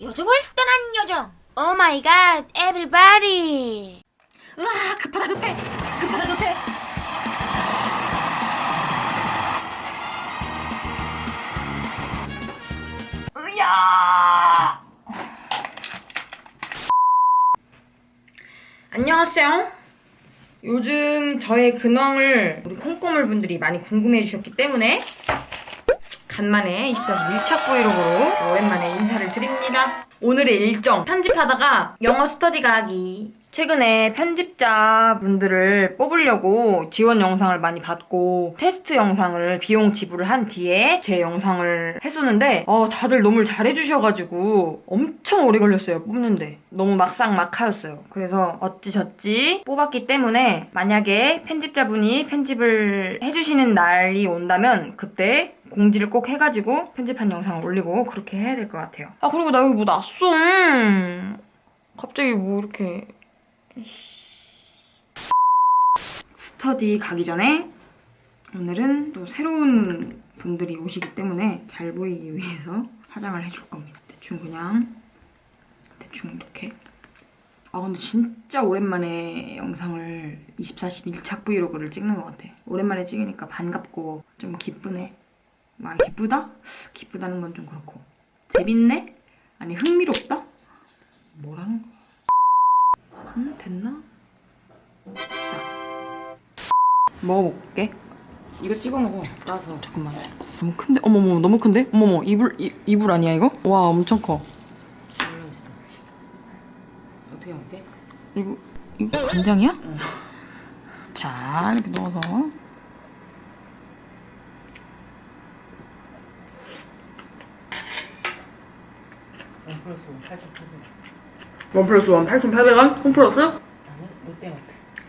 요정을 떠난 요정. Oh my god, everybody. 으아 급하다 급해 급하다 급해 으야 안녕하세요 요즘 저의 근황을 우리 콩고물 분들이 많이 궁금해 주셨기 때문에 간만에 24시 밀착 브이로그로 오랜만에 인사를 드립니다. 오늘의 일정. 편집하다가 영어 스터디 가기. 최근에 편집자분들을 뽑으려고 지원 영상을 많이 받고 테스트 영상을 비용 지불을 한 뒤에 제 영상을 했었는데 어, 다들 너무 잘해주셔가지고 엄청 오래 걸렸어요 뽑는데. 너무 막상막하였어요. 그래서 어찌저찌 뽑았기 때문에 만약에 편집자분이 편집을 해주시는 날이 온다면 그때 공지를 꼭 해가지고 편집한 영상을 올리고 그렇게 해야 될 것 같아요 아 그리고 나 여기 뭐 났어 갑자기 뭐 이렇게 스터디 가기 전에 오늘은 또 새로운 분들이 오시기 때문에 잘 보이기 위해서 화장을 해줄 겁니다. 대충 그냥 대충 이렇게 아 근데 진짜 오랜만에 영상을 24시 밀착 브이로그를 찍는 것 같아. 오랜만에 찍으니까 반갑고 좀 기쁘네. 막 기쁘다? 기쁘다는 건 좀 그렇고 재밌네? 아니 흥미롭다? 뭐라는 거야? 음, 됐나? 먹어볼게. 이거 찍어 먹어. 따서. 잠깐만. 너무 큰데? 어머머, 너무 큰데? 어머머, 이불, 이, 이불 아니야, 이거? 와, 엄청 커. 올라 있어. 어떻게 먹게? 이거, 이거 간장이야? 자, 이렇게 넣어서. 원 플러스 원 8,800원. 원 플러스 원 8,800원? 홈 플러스? 아니, 롯데마트.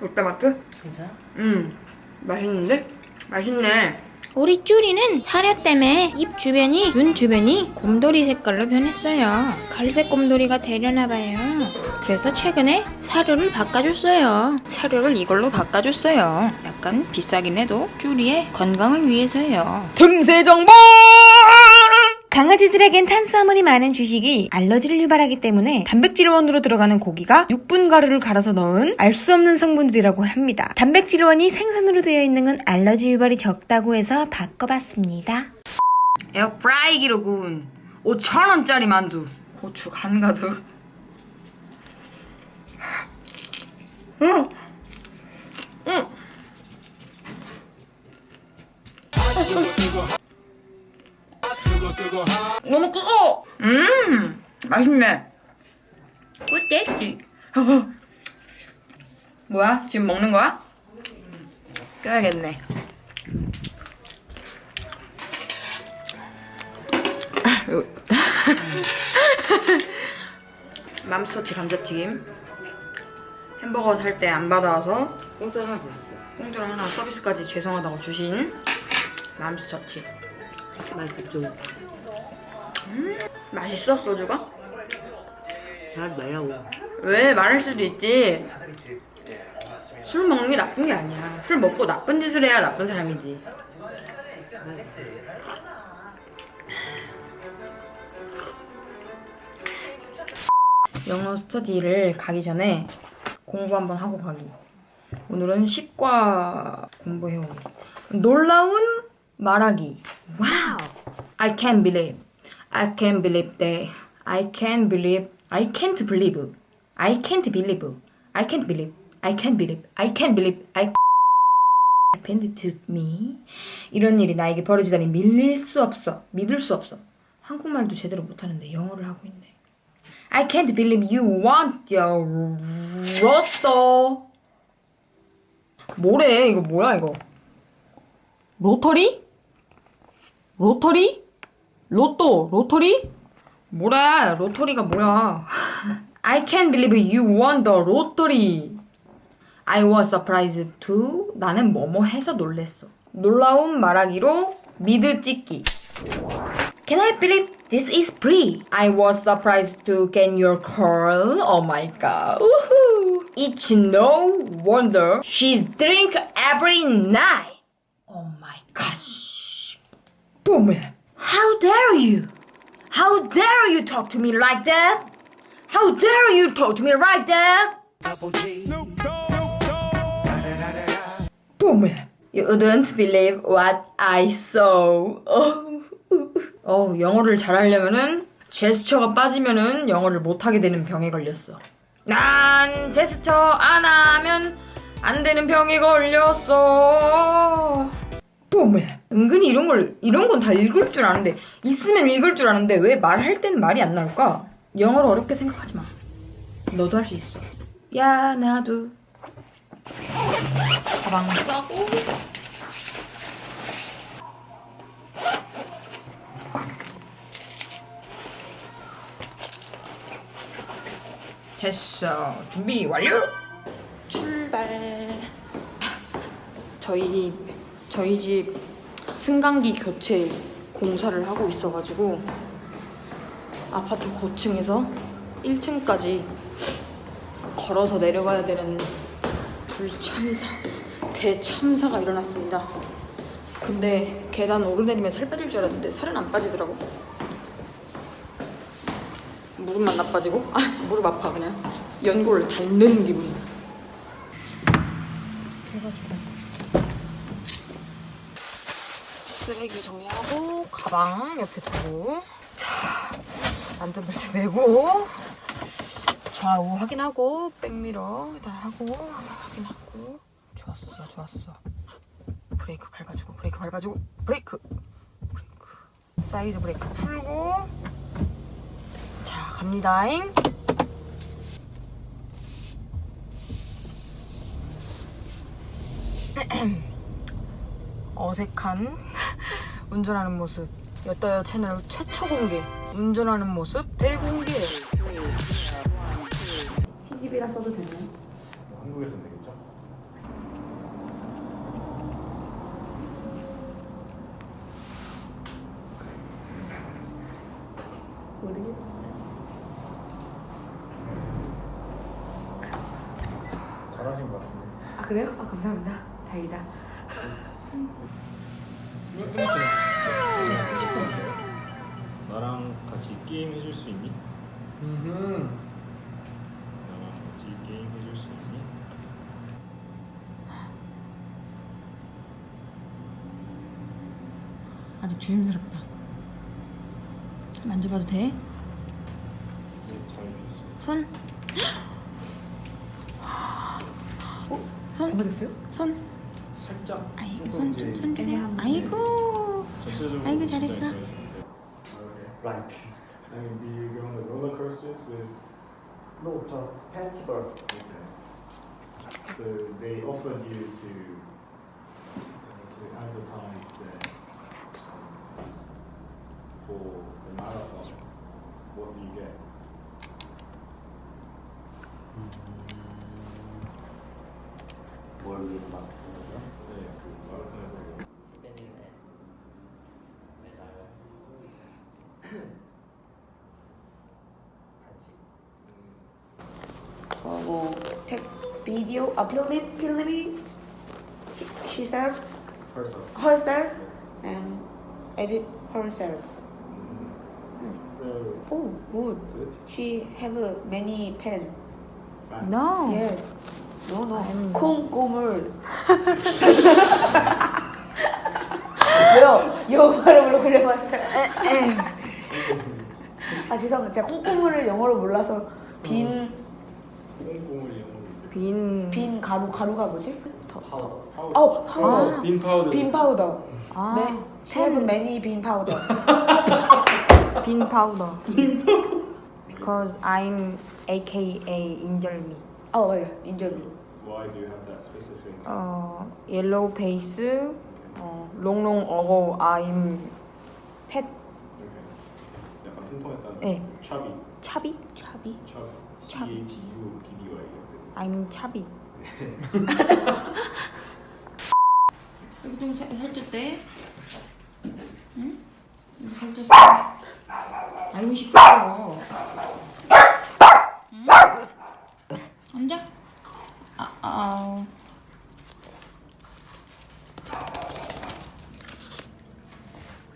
롯데마트? 괜찮아? 음, 맛있는데? 맛있네. 우리 쭈리는 사료 때문에 입 주변이, 눈 주변이 곰돌이 색깔로 변했어요. 갈색 곰돌이가 되려나봐요. 그래서 최근에 사료를 바꿔줬어요. 사료를 이걸로 바꿔줬어요. 약간 비싸긴 해도 쭈리의 건강을 위해서예요. 틈새 정보! 강아지들에겐 탄수화물이 많은 주식이 알러지를 유발하기 때문에 단백질원으로 들어가는 고기가 6분 가루를 갈아서 넣은 알 수 없는 성분들이라고 합니다. 단백질원이 생선으로 되어 있는 건 알러지 유발이 적다고 해서 바꿔봤습니다. 에어프라이기로 구운 5천원짜리 만두. 고추 간 가득. 응! 너무 뜨거워! 음! 맛있네. 꿀떼지. 뭐야? 지금 먹는 거야? 껴야겠네. 맘스터치 감자튀김 햄버거 살 때 안 받아와서 공짜 하나 더 있어. 공짜로 하나 서비스까지 죄송하다고 주신 맘스터치 맛있었죠? 맛있어 소주가? 잘 말라고. 왜? 말할 수도 있지. 술 먹는 게 나쁜 게 아니야. 술 먹고 나쁜 짓을 해야 나쁜 사람이지. 영어 스터디를 가기 전에 공부 한번 하고 가기. 오늘은 시과 공부해오기. 놀라운 말하기. 와우 I can't believe I can't believe that I can't believe I can't believe I can't believe I can't believe I can't believe I can't believe I happened to me 이런 일이 나에게 벌어지다니 밀릴 수 없어 믿을 수 없어 한국말도 제대로 못하는데 영어를 하고 있네 I can't believe you want your 로또 뭐래 이거 뭐야 이거 로터리? 로터리? 로또 로터리? 뭐래 로터리가 뭐야 I can't believe you won the lottery I was surprised too 나는 뭐뭐 해서 놀랬어 놀라운 말하기로 미드 찍기 Can I believe this is free? I was surprised to get your call. Oh my god. Woohoo. It's no wonder she's drink every night. Oh my gosh. Boom. How dare you? How dare you talk to me like that? How dare you talk to me like that? Boom. You wouldn't believe what I saw. 어, 어 영어를 잘하려면은 제스처가 빠지면은 영어를 못하게 되는 병에 걸렸어. 난 제스처 안 하면 안 되는 병에 걸렸어. 뿜. 은근히 이런 걸 이런 건 다 읽을 줄 아는데 있으면 읽을 줄 아는데 왜 말할 땐 말이 안 나올까? 영어를 어렵게 생각하지 마. 너도 할 수 있어. 야 나도 가방 싸고 됐어. 준비 완료. 출발. 저희 저희 집 승강기 교체 공사를 하고 있어가지고 아파트 고층에서 1층까지 걸어서 내려가야 되는 불참사 대참사가 일어났습니다. 근데 계단 오르내리면 살 빠질 줄 알았는데 살은 안 빠지더라고. 무릎만 나빠지고 아 무릎 아파 그냥 연골 닳는 기분. 해가지고 쓰레기 정리하고 가방 옆에 두고. 자 안전벨트 매고. 좌우 확인하고 백미러 다 하고 확인하고. 좋았어 좋았어. 브레이크 밟아주고 브레이크 밟아주고 브레이크. 브레이크. 사이드 브레이크 풀고. 자 갑니다잉. 어색한 운전하는 모습 여따여 채널 최초 공개 운전하는 모습 대공개 시집이라 써도 되나요? 한국에서는 되겠죠? 잘하신 것 같습니다. 아 그래요? 아 감사합니다. 다행이다. 나랑 같이 게임 해줄 수 있니? 나랑 같이 게임 해줄 수 있니? 아직 조심스럽다. 만져봐도 돼? 네. 손? 손? 잘못했어요? 손? 살짝 아이고 손, 손 주세요. 아이고. 아이고, 잘했어. Right. And do you go on the roller coasters with? No, just festival. Okay. So they offered you to to advertise uh, for the marathon. What do you get? 뭘 위해서 막 네, 그 마라톤에서 어, 뭐 텍, 비디오 아 필름 필름이 herself herself. herself and edit herself. So Oh, good. good. She have a many pen. Fine. No. Yes. No, no. 콩고물. 왜요? 영어 발음으로 그려봤어요. 아 죄송합니다. 제가 콩고물을 영어로 몰라서 빈 영어로 이제 빈. 빈 가루 가루가 뭐지? 파우더. 어 파우더. 아. 빈 파우더. 빈 파우더. 아. 네. She have many 빈 파우더. 빈 파우더. Because I'm AKA 인절미. 어 맞아 인절미. Why do you have that specific? 어, 옐로우 페이스. 어, 롱롱 어고 I'm 펫 Okay. 약간 통통했다는. 네. 차비. 차비. 차비. 차비. C. H U B D Y. I'm 차비. 여기 좀 살- 살쪘대. 응? 여기 살쪘어. 아이고 시끄러워. 응? 앉아. 아, 아.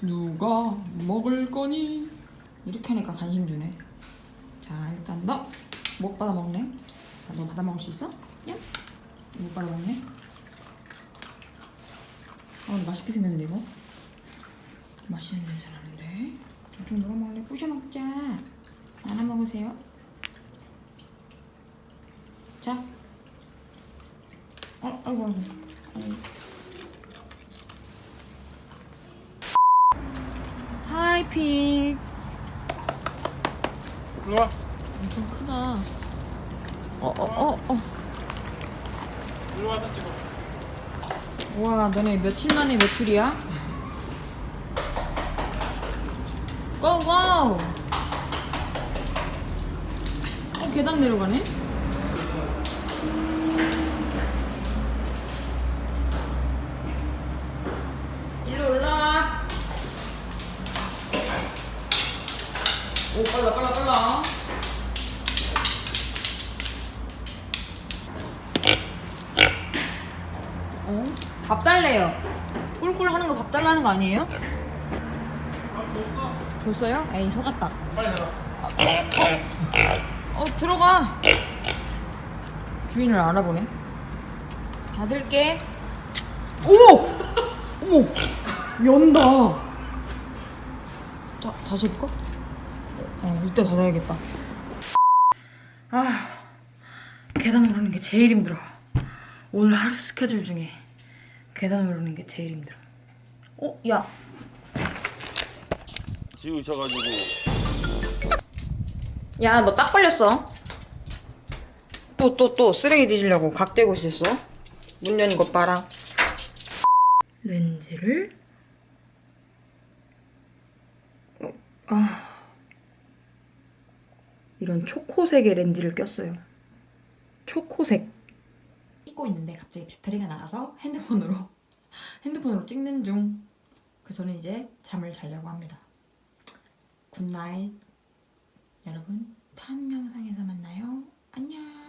누가 먹을 거니? 이렇게 하니까 관심 주네. 자, 일단 너 못 받아 먹네. 자, 너 받아 먹을 수 있어? 야? 못 받아 먹네. 아, 맛있게 생겼는데 이거? 맛있는 냄새 나는데. 좀 누가 먹을래? 부셔 먹자. 하나 먹으세요. 자. 어, 아이고, 아이고. 아이고. 하이핑. 일로 와. 엄청 크다. 어, 어, 어, 어. 일로 와서 찍어. 와, 너네 며칠 만에 외출이야? 고고! 어, 계단 내려가네? 아니에요? 줬어요? 에이 속았다. 빨리 들어. 어 들어가. 주인을 알아보네. 닫을게. 오! 어머! 연다. 자 다시 해볼까? 어 이때 닫아야겠다. 아 계단 오르는 게 제일 힘들어. 오늘 하루 스케줄 중에 계단 오르는 게 제일 힘들어. 어? 야 지우셔가지고 야, 너 딱 걸렸어. 또, 또, 또 쓰레기 뒤지려고 각 대고 있었어. 문 여는 것 봐라. 렌즈를. 어, 아. 이런 초코색의 렌즈를 꼈어요. 초코색. 찍고 있는데 갑자기 배터리가 나가서 핸드폰으로, 핸드폰으로 찍는 중. 그래서 저는 이제 잠을 자려고 합니다. Good night. 여러분 다음 영상에서 만나요. 안녕.